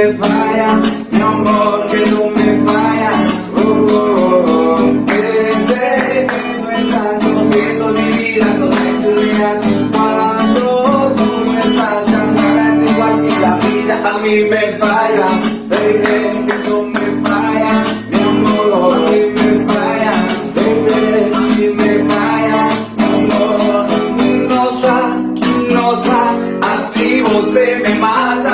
me falla, mi amor, que no me falla. Oh, oh, oh. Eres de repente siendo mi vida toda eternidad. Cuando tú no estás tan cara es igual que la vida a mí me falla. Baby, si tú me fallas, mi amor, a mí me falla. Baby, a mí me falla, mi amor. No sa, no sa, así vos me mata.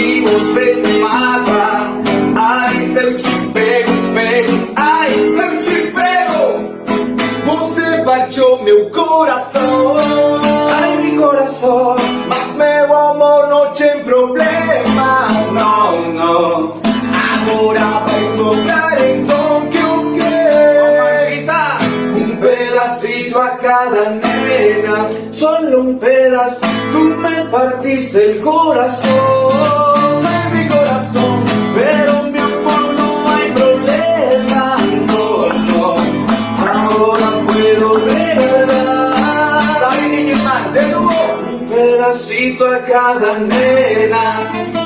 Assim você me mata. Ai, se eu te pego, pego, ai, se eu te pego. Você bateu meu coração Ai, meu coração a cada nena Solo un pedazo. Tú me partiste el corazón Ay, mi corazón Pero mi amor no hay problema. No, no Ahora puedo. De nuevo. Un pedacito a cada nena